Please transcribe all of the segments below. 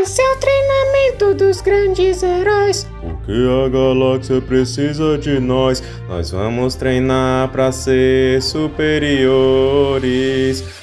Esse é o treinamento dos grandes heróis. Porque a galáxia precisa de nós. Nós vamos treinar pra ser superiores.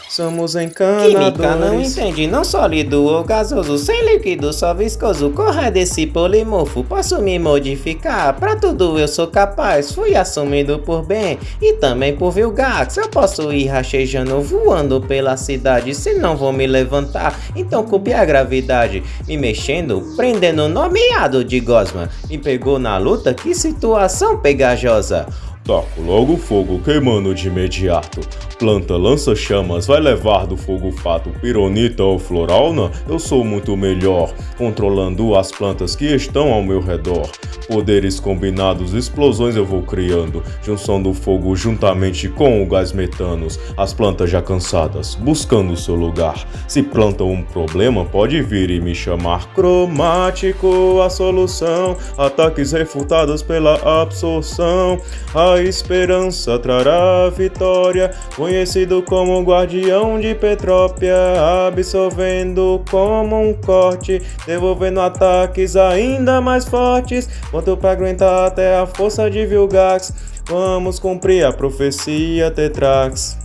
Somos encanadores. Química não entendi, não sólido ou gasoso, sem líquido, só viscoso. Corra desse polimorfo, posso me modificar. Pra tudo eu sou capaz, fui assumido por bem e também por Vilgax. Eu posso ir rachejando, voando pela cidade, se não vou me levantar. Então culpe a gravidade, me mexendo, prendendo nomeado de Gosma. Me pegou na luta, que situação pegajosa. Taco logo fogo queimando de imediato. Planta lança chamas, vai levar do fogo fato. Pironita ou floralna, eu sou muito melhor. Controlando as plantas que estão ao meu redor. Poderes combinados, explosões eu vou criando. Junção do fogo juntamente com o gás metanos. As plantas já cansadas, buscando seu lugar. Se plantam um problema, pode vir e me chamar. Cromático, a solução. Ataques refutados pela absorção. A esperança trará vitória. Conhecido como guardião de Petrópia. Absorvendo como um corte. Devolvendo ataques ainda mais fortes. Quanto pra aguentar até a força de Vilgax. Vamos cumprir a profecia Tetrax.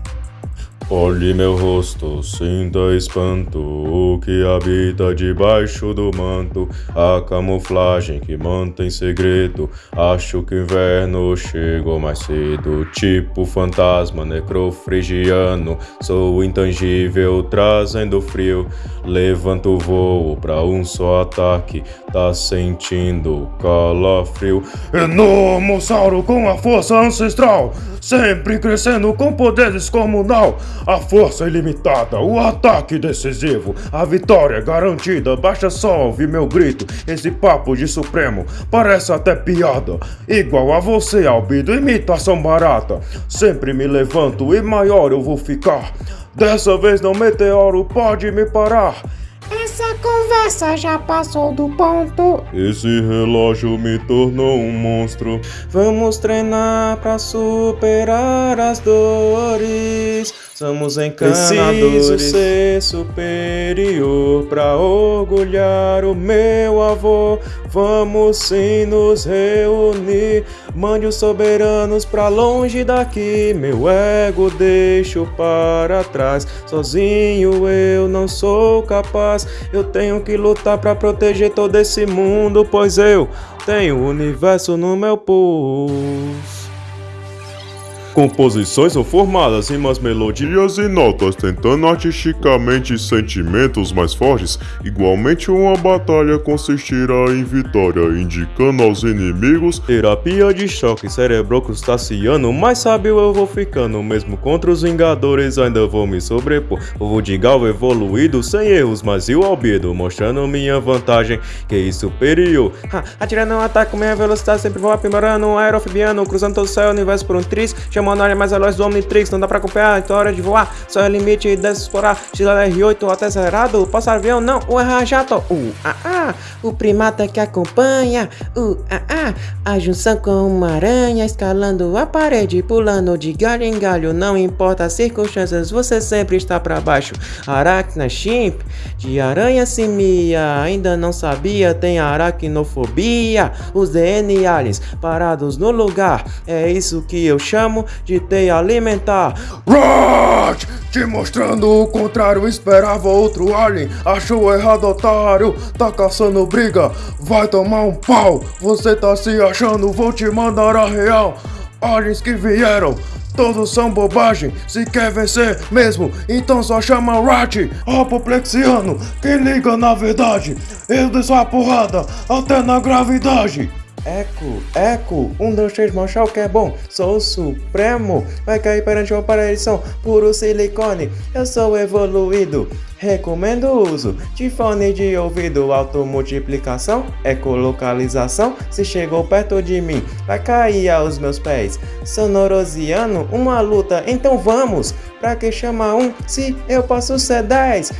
Olhe meu rosto, sinta espanto, o que habita debaixo do manto, a camuflagem que mantém segredo. Acho que o inverno chegou mais cedo, tipo fantasma necrofrigiano. Sou intangível, trazendo frio. Levanto o voo pra um só ataque, tá sentindo calafrio. Enormossauro com a força ancestral, sempre crescendo com poder descomunal. A força ilimitada, o ataque decisivo, a vitória garantida. Baixa só ouvir meu grito. Esse papo de supremo parece até piada. Igual a você, Albido, imitação barata. Sempre me levanto e maior eu vou ficar. Dessa vez não meteoro pode me parar. Essa conversa já passou do ponto. Esse relógio me tornou um monstro. Vamos treinar pra superar as dores. Somos encanadores. Preciso ser superior pra orgulhar o meu avô. Vamos sim nos reunir. Mande os soberanos pra longe daqui. Meu ego deixo para trás. Sozinho eu não sou capaz. Eu tenho que lutar pra proteger todo esse mundo, pois eu tenho o universo no meu pulso. Composições são formadas em umas melodias e notas, tentando artisticamente sentimentos mais fortes. Igualmente, uma batalha consistirá em vitória, indicando aos inimigos terapia de choque cerebro crustaciano. Mais sábio eu vou ficando, mesmo contra os Vingadores ainda vou me sobrepor. Povo de Galva evoluído, sem erros, mas e o albedo, mostrando minha vantagem, que é superior. Ha, atirando um ataque com minha velocidade, sempre vou aprimorando um aerofibiano, cruzando todo o céu, universo por um tris, chamando a área mais veloz do Omnitrix, não dá pra acompanhar, então é hora de voar, só é o limite de explorar, XLR8 até acelerado, passar avião não, o errar jato, ah, ah, o primata que acompanha, uh, ah, ah, a junção com uma aranha, escalando a parede, pulando de galho em galho, não importa as circunstâncias, você sempre está pra baixo, Aracna Chimp, de aranha simia, ainda não sabia, tem aracnofobia, os DN aliens parados no lugar, é isso que eu chamo de teia alimentar. Rat! Te mostrando o contrário, esperava outro alien. Achou errado, otário. Tá caçando briga, vai tomar um pau. Você tá se achando, vou te mandar a real. Aliens que vieram, Todos são bobagem, se quer vencer mesmo, então só chama o Rat, apoplexiano, quem liga na verdade, eu desço a porrada até na gravidade. Eco, eco, um, dois, três, manchar o que é bom. Sou o supremo, vai cair perante uma aparição, puro silicone. Eu sou evoluído, recomendo o uso de fone de ouvido, automultiplicação, ecolocalização. Se chegou perto de mim, vai cair aos meus pés. Sonorosiano, uma luta, então vamos. Pra que chama um se eu posso ser dez?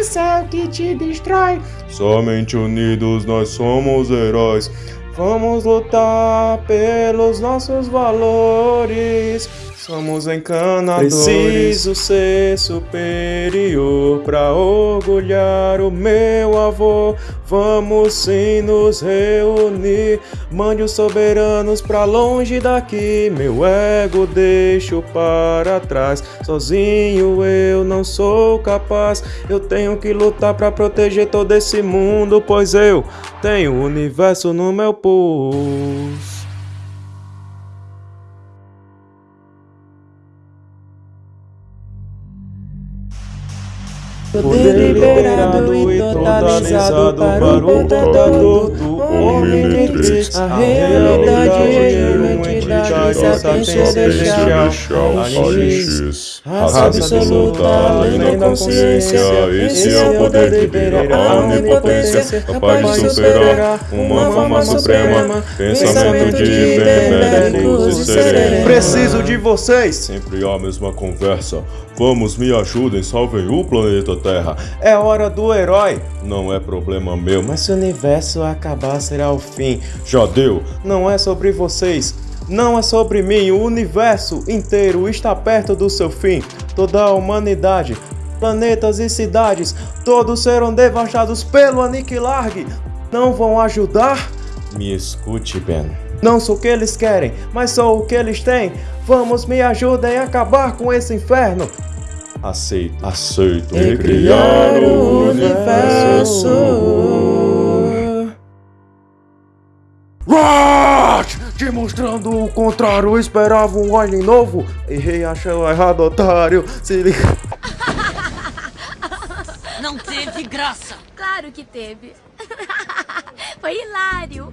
O que te destrói. Somente unidos nós somos heróis. Vamos lutar pelos nossos valores. Somos encanadores. Preciso ser superior pra orgulhar o meu avô. Vamos sim nos reunir. Mande os soberanos pra longe daqui. Meu ego deixo para trás. Sozinho eu não sou capaz. Eu tenho que lutar pra proteger todo esse mundo, pois eu tenho o universo no meu pulso. Poder liberado e totalizado para o portador do Omnitrix. A realidade é sapência celestial. Anix, raça absoluta, além da consciência. Esse é o poder que vira a onipotência, capaz de superar uma forma suprema. Pensamento de benéficos e serenos. Preciso de vocês! Sempre a mesma conversa. Vamos, me ajudem, salvem o planeta Terra. É hora do herói. Não é problema meu, mas se o universo acabar, será o fim. Já deu. Não é sobre vocês. Não é sobre mim, o universo inteiro está perto do seu fim. Toda a humanidade, planetas e cidades, todos serão devastados pelo Aniquilarg. Não vão ajudar? Me escute, Ben. Não sou o que eles querem, mas sou o que eles têm. Vamos, me ajudem a acabar com esse inferno. Aceito, aceito. Recriar o universo. What? Demonstrando o contrário, eu esperava um Alien novo. Errei, achou errado, otário. Se liga. Não teve graça. Claro que teve. Foi hilário.